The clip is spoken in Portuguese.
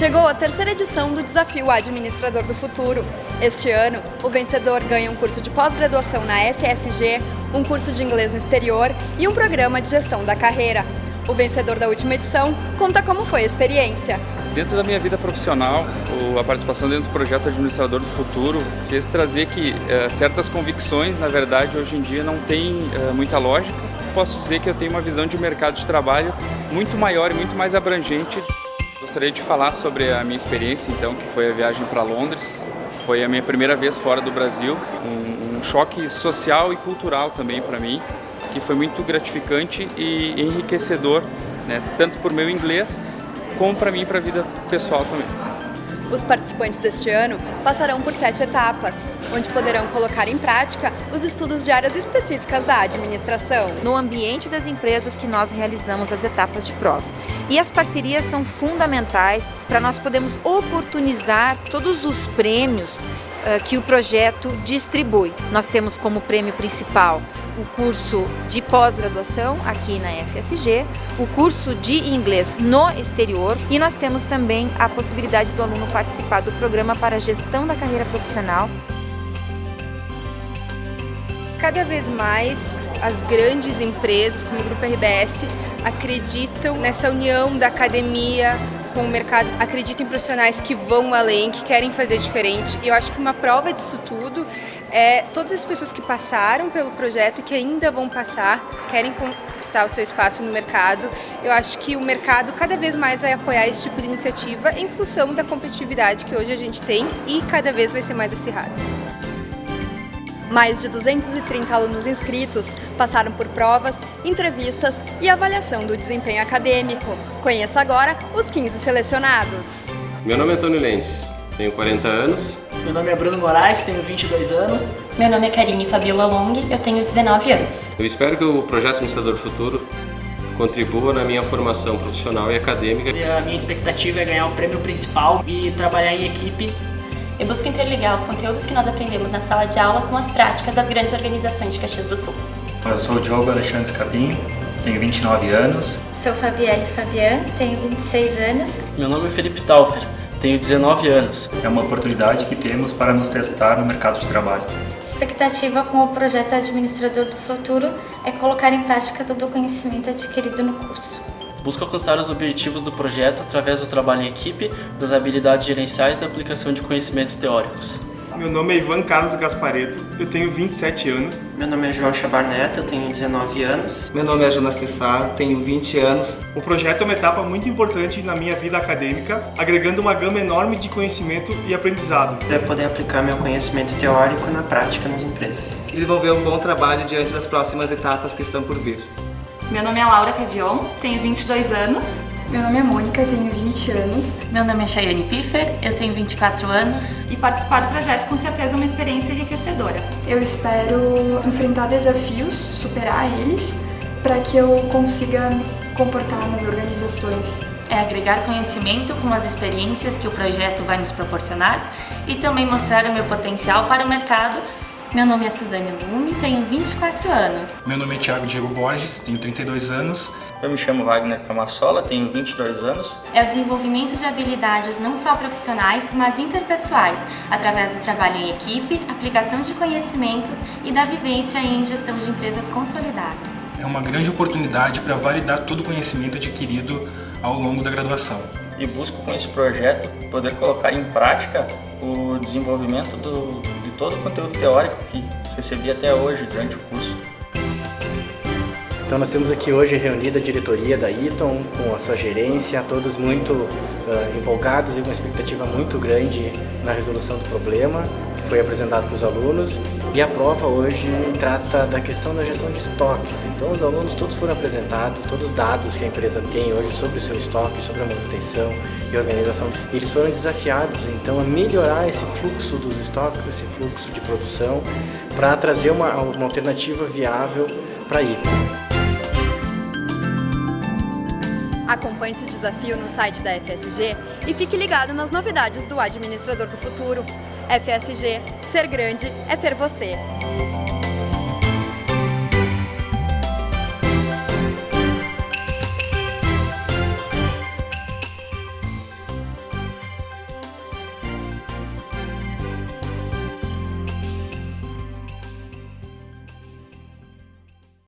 Chegou a terceira edição do Desafio Administrador do Futuro. Este ano, o vencedor ganha um curso de pós-graduação na FSG, um curso de inglês no exterior e um programa de gestão da carreira. O vencedor da última edição conta como foi a experiência. Dentro da minha vida profissional, a participação dentro do projeto Administrador do Futuro fez trazer que eh, certas convicções, na verdade, hoje em dia não tem eh, muita lógica. Posso dizer que eu tenho uma visão de mercado de trabalho muito maior e muito mais abrangente. Gostaria de falar sobre a minha experiência, então, que foi a viagem para Londres. Foi a minha primeira vez fora do Brasil, um, um choque social e cultural também para mim, que foi muito gratificante e enriquecedor, né, tanto por meu inglês, como para mim para a vida pessoal também. Os participantes deste ano passarão por sete etapas, onde poderão colocar em prática os estudos de áreas específicas da administração. No ambiente das empresas que nós realizamos as etapas de prova. E as parcerias são fundamentais para nós podermos oportunizar todos os prêmios uh, que o projeto distribui. Nós temos como prêmio principal o curso de pós-graduação aqui na FSG, o curso de inglês no exterior e nós temos também a possibilidade do aluno participar do programa para gestão da carreira profissional. Cada vez mais as grandes empresas como o Grupo RBS acreditam nessa união da academia com o mercado, acreditam em profissionais que vão além, que querem fazer diferente. E eu acho que uma prova disso tudo é todas as pessoas que passaram pelo projeto e que ainda vão passar, querem conquistar o seu espaço no mercado. Eu acho que o mercado cada vez mais vai apoiar esse tipo de iniciativa em função da competitividade que hoje a gente tem e cada vez vai ser mais acirrada. Mais de 230 alunos inscritos passaram por provas, entrevistas e avaliação do desempenho acadêmico. Conheça agora os 15 selecionados. Meu nome é Antônio Lentes, tenho 40 anos. Meu nome é Bruno Moraes, tenho 22 anos. Meu nome é Karine Fabiola Long, eu tenho 19 anos. Eu espero que o Projeto Administrador Futuro contribua na minha formação profissional e acadêmica. E a minha expectativa é ganhar o prêmio principal e trabalhar em equipe eu busco interligar os conteúdos que nós aprendemos na sala de aula com as práticas das grandes organizações de Caxias do Sul. Eu sou o Diogo Alexandre Scapim, tenho 29 anos. Sou Fabielle Fabian, tenho 26 anos. Meu nome é Felipe Taufer, tenho 19 anos. É uma oportunidade que temos para nos testar no mercado de trabalho. Expectativa com o projeto Administrador do Futuro é colocar em prática todo o conhecimento adquirido no curso busca alcançar os objetivos do projeto através do trabalho em equipe, das habilidades gerenciais e da aplicação de conhecimentos teóricos. Meu nome é Ivan Carlos Gaspareto, eu tenho 27 anos. Meu nome é João Chabar Neto, eu tenho 19 anos. Meu nome é Jonas Tessar, tenho 20 anos. O projeto é uma etapa muito importante na minha vida acadêmica, agregando uma gama enorme de conhecimento e aprendizado. Para poder aplicar meu conhecimento teórico na prática nas empresas. Desenvolver um bom trabalho diante das próximas etapas que estão por vir. Meu nome é Laura Cavion, tenho 22 anos. Meu nome é Mônica, tenho 20 anos. Meu nome é Chayane Piffer, eu tenho 24 anos. E participar do projeto com certeza é uma experiência enriquecedora. Eu espero enfrentar desafios, superar eles, para que eu consiga me comportar nas organizações. É agregar conhecimento com as experiências que o projeto vai nos proporcionar e também mostrar o meu potencial para o mercado meu nome é Suzane Lume, tenho 24 anos. Meu nome é Thiago Diego Borges, tenho 32 anos. Eu me chamo Wagner Camassola, tenho 22 anos. É o desenvolvimento de habilidades não só profissionais, mas interpessoais, através do trabalho em equipe, aplicação de conhecimentos e da vivência em gestão de empresas consolidadas. É uma grande oportunidade para validar todo o conhecimento adquirido ao longo da graduação. E busco com esse projeto poder colocar em prática o desenvolvimento do, todo o conteúdo teórico que recebi até hoje durante o curso. Então nós temos aqui hoje reunida a diretoria da Eaton, com a sua gerência, todos muito uh, empolgados e uma expectativa muito grande na resolução do problema foi apresentado para os alunos. E a prova hoje trata da questão da gestão de estoques. Então os alunos todos foram apresentados, todos os dados que a empresa tem hoje sobre o seu estoque, sobre a manutenção e organização. Eles foram desafiados então a melhorar esse fluxo dos estoques, esse fluxo de produção, para trazer uma, uma alternativa viável para a. Acompanhe esse desafio no site da FSG e fique ligado nas novidades do Administrador do Futuro. FSG, ser grande é ter você.